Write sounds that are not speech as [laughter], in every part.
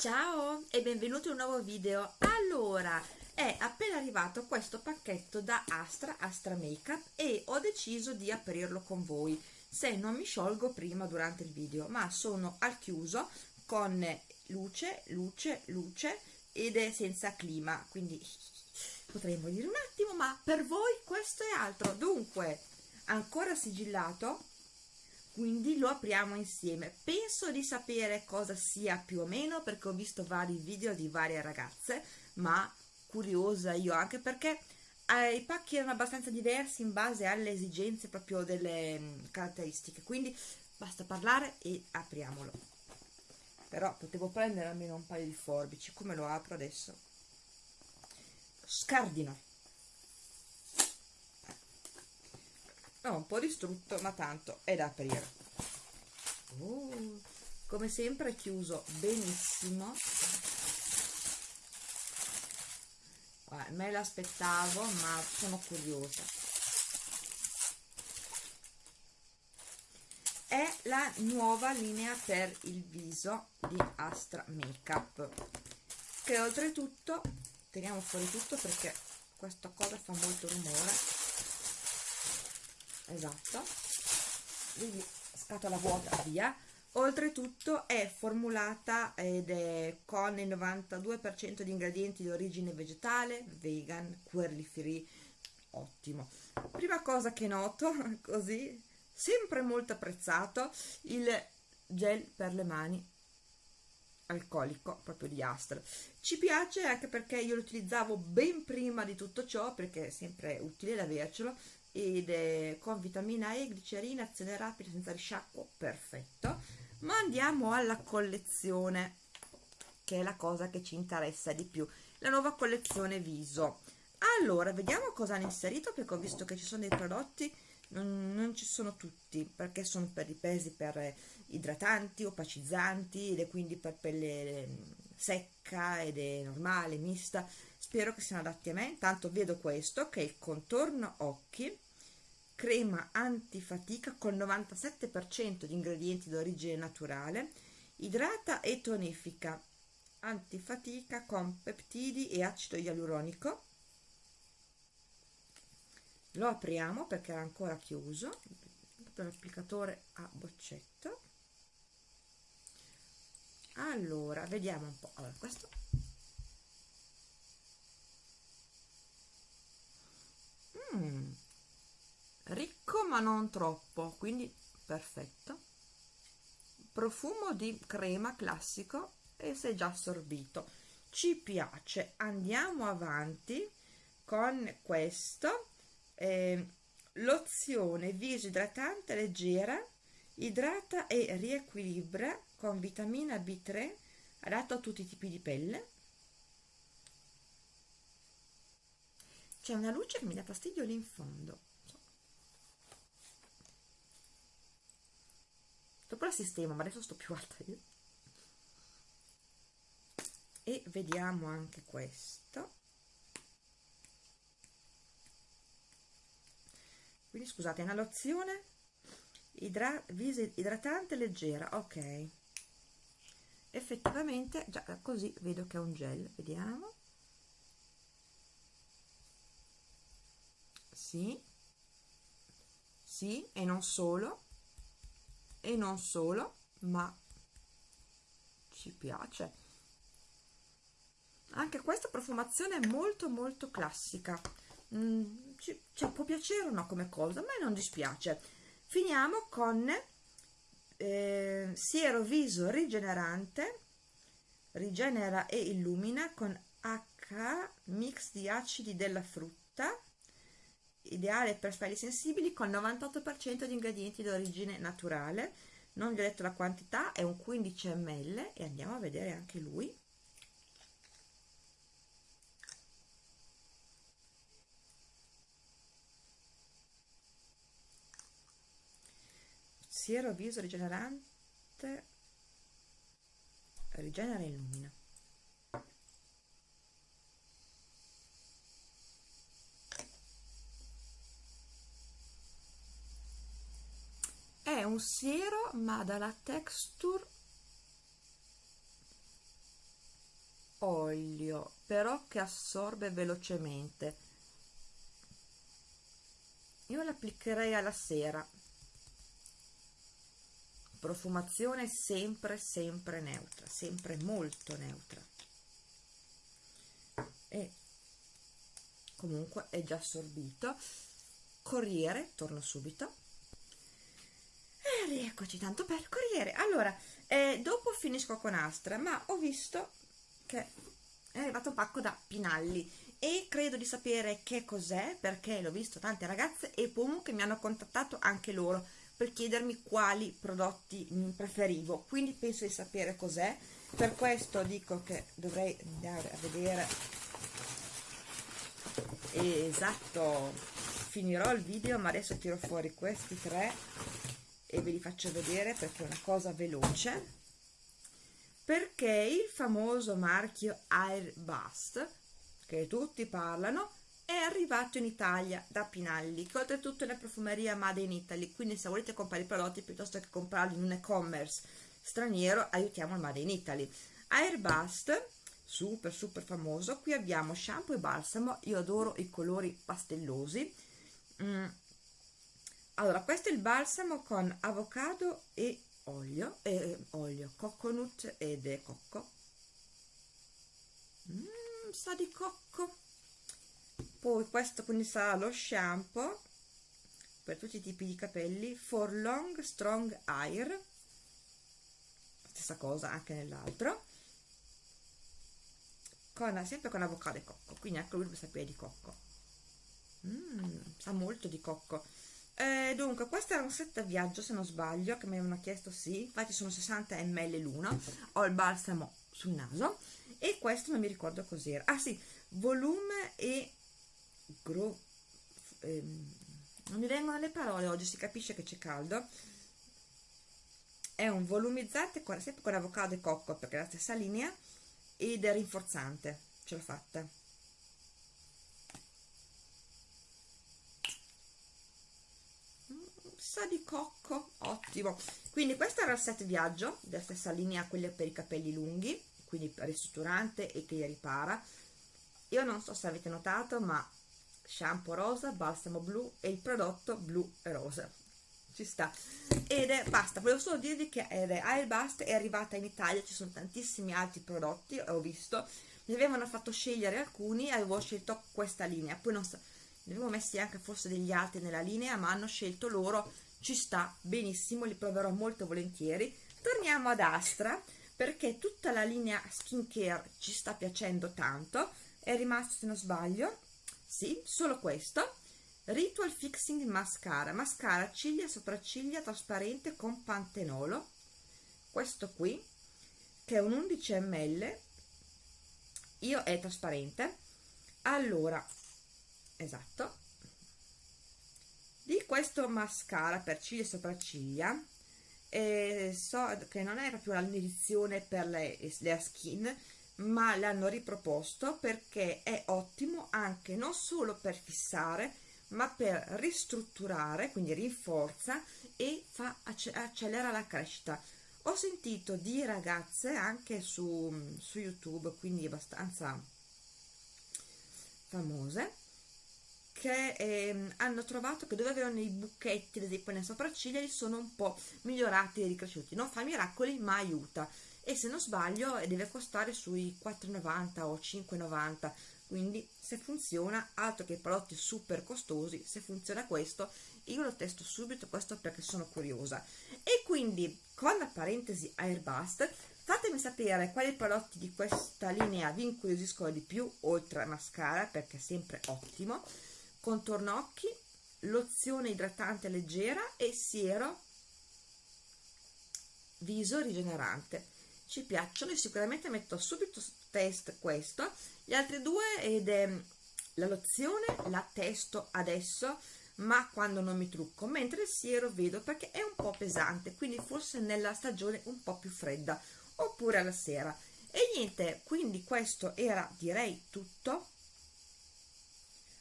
Ciao e benvenuti in un nuovo video. Allora, è appena arrivato questo pacchetto da Astra, Astra Makeup e ho deciso di aprirlo con voi se non mi sciolgo prima durante il video, ma sono al chiuso con luce, luce, luce ed è senza clima, quindi potrei morire un attimo, ma per voi questo è altro. Dunque, ancora sigillato, quindi lo apriamo insieme. Penso di sapere cosa sia più o meno perché ho visto vari video di varie ragazze ma curiosa io anche perché eh, i pacchi erano abbastanza diversi in base alle esigenze proprio delle mh, mm, caratteristiche. Quindi basta parlare e apriamolo. Però potevo prendere almeno un paio di forbici come lo apro adesso? Scardino no, un po' distrutto ma tanto è da aprire. Uh, come sempre è chiuso benissimo. Guarda, me l'aspettavo ma sono curiosa. È la nuova linea per il viso di Astra Makeup che oltretutto teniamo fuori tutto perché questa cosa fa molto rumore esatto. Quindi scatola vuota via. Oltretutto è formulata ed è con il 92% di ingredienti di origine vegetale vegan, query free. Ottimo. Prima cosa che noto [laughs] così sempre molto apprezzato il gel per le mani alcolico proprio di Astra ci piace anche perché io lo utilizzavo ben prima di tutto ciò perché è sempre utile avercelo ed è con vitamina E, glicerina, azione rapida senza risciacquo, perfetto. Ma andiamo alla collezione, che è la cosa che ci interessa di più, la nuova collezione viso. Allora, vediamo cosa hanno inserito, perché ho visto che ci sono dei prodotti, non, non ci sono tutti, perché sono per i pesi per idratanti, opacizzanti, ed è quindi per pelle secca ed è normale, mista, spero che siano adatti a me. Intanto vedo questo che è il contorno occhi. Crema antifatica con 97% di ingredienti d'origine naturale. Idrata e tonifica. Antifatica con peptidi e acido ialuronico. Lo apriamo perché era ancora chiuso. L'applicatore a boccetto allora vediamo un po' allora questo. Mm, ricco ma non troppo quindi perfetto. Profumo di crema classico e si è già assorbito. Ci piace. Andiamo avanti con questo. Eh, lozione viso idratante leggera idrata e riequilibra con vitamina B3 adatto a tutti i tipi di pelle. C'è una luce che mi dà fastidio lì in fondo. Dopo la sistema ma adesso sto più alta io. E vediamo anche questo. Quindi scusate è una lozione idra idratante leggera ok effettivamente già così vedo che è un gel vediamo. Sì. Sì e non solo. E non solo ma ci piace. Anche questa profumazione è molto molto classica. Mm, ci, cioè, può piacere o no come cosa a me non dispiace. Finiamo con eh, siero viso rigenerante rigenera e illumina con H mix di acidi della frutta ideale per spelli sensibili con 98% di ingredienti d'origine naturale. Non vi ho detto la quantità è un 15 ml e andiamo a vedere anche lui siero viso rigenerante rigenera e illumina. È un siero ma dalla texture olio però che assorbe velocemente. Io l'applicherei alla sera profumazione sempre sempre neutra sempre molto neutra. E comunque è già assorbito. Corriere torno subito. E rieccoci tanto per corriere. Allora eh, dopo finisco con Astra ma ho visto che è arrivato un pacco da Pinalli. E credo di sapere che cos'è perché l'ho visto tante ragazze e comunque mi hanno contattato anche loro per chiedermi quali prodotti preferivo. Quindi penso di sapere cos'è. Per questo dico che dovrei andare a vedere. Esatto finirò il video ma adesso tiro fuori questi tre e ve li faccio vedere perché è una cosa veloce. Perché il famoso marchio Airbust che tutti parlano è arrivato in Italia da Pinalli che oltretutto è una profumeria made in Italy quindi se volete comprare i prodotti piuttosto che comprarli in un e-commerce straniero aiutiamo il made in Italy. Airbust super super famoso qui abbiamo shampoo e balsamo io adoro i colori pastellosi. Mm. allora questo è il balsamo con avocado e olio, eh, olio coconut ed cocco. Mm, sa di cocco poi questo quindi sarà lo shampoo per tutti i tipi di capelli for long strong hair stessa cosa anche nell'altro con, sempre con avocado e cocco quindi anche lui deve sapere di cocco. Mm, sa molto di cocco. Eh, dunque questo era un set viaggio se non sbaglio che mi avevano chiesto sì infatti sono 60 ml l'uno ho il balsamo sul naso e questo non mi ricordo cos'era. Ah sì volume e gro ehm, non mi vengono le parole oggi si capisce che c'è caldo. È un volumizzante con, sempre con avocado e cocco perché è la stessa linea ed è rinforzante ce l'ho fatta. Sa di cocco ottimo. Quindi questo era il set viaggio della stessa linea quelle per i capelli lunghi quindi ristrutturante e che li ripara. Io non so se avete notato ma shampoo rosa balsamo blu e il prodotto blu e rosa ci sta. Ed è basta volevo solo dirvi che Airbust è arrivata in Italia ci sono tantissimi altri prodotti ho visto. Mi avevano fatto scegliere alcuni avevo scelto questa linea. Poi non so ne avevo messi anche forse degli altri nella linea ma hanno scelto loro. Ci sta benissimo li proverò molto volentieri. Torniamo ad Astra perché tutta la linea skincare ci sta piacendo tanto. È rimasto se non sbaglio sì solo questo. Ritual Fixing Mascara. Mascara ciglia sopracciglia trasparente con pantenolo. Questo qui che è un 11 ml io è trasparente. Allora esatto. Di questo mascara per ciglia e sopracciglia eh, so che non è proprio l'edizione per le, le skin ma l'hanno riproposto perché è ottimo anche non solo per fissare ma per ristrutturare quindi rinforza e fa accelera la crescita. Ho sentito di ragazze anche su, su youtube quindi abbastanza famose che ehm, hanno trovato che dove avevano i buchetti ad esempio nelle sopracciglia li sono un po' migliorati e ricresciuti. Non fa miracoli ma aiuta e se non sbaglio deve costare sui 4,90 o 5,90 quindi se funziona altro che prodotti super costosi se funziona questo io lo testo subito questo perché sono curiosa. E quindi con la parentesi airbust fatemi sapere quali prodotti di questa linea vi incuriosiscono di più oltre a mascara perché è sempre ottimo contorno occhi lozione idratante leggera e siero viso rigenerante ci piacciono e sicuramente metto subito test questo. Gli altri due ed è la lozione la testo adesso ma quando non mi trucco mentre il siero vedo perché è un po' pesante quindi forse nella stagione un po' più fredda oppure alla sera. E niente quindi questo era direi tutto.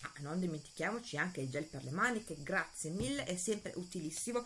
Ah, non dimentichiamoci anche il gel per le maniche grazie mille è sempre utilissimo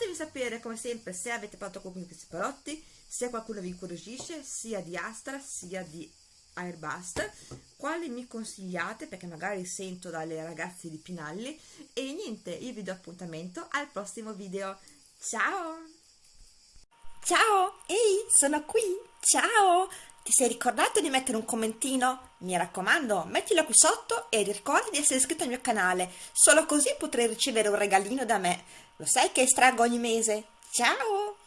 fatemi sapere come sempre se avete fatto di questi prodotti se qualcuno vi incuriosisce sia di Astra sia di Airbust quali mi consigliate perché magari sento dalle ragazze di Pinalli. E niente io vi do appuntamento al prossimo video. Ciao! Ciao! Ehi sono qui! Ciao! Ti sei ricordato di mettere un commentino? Mi raccomando, mettilo qui sotto e ricorda di essere iscritto al mio canale, solo così potrai ricevere un regalino da me. Lo sai che estraggo ogni mese? Ciao!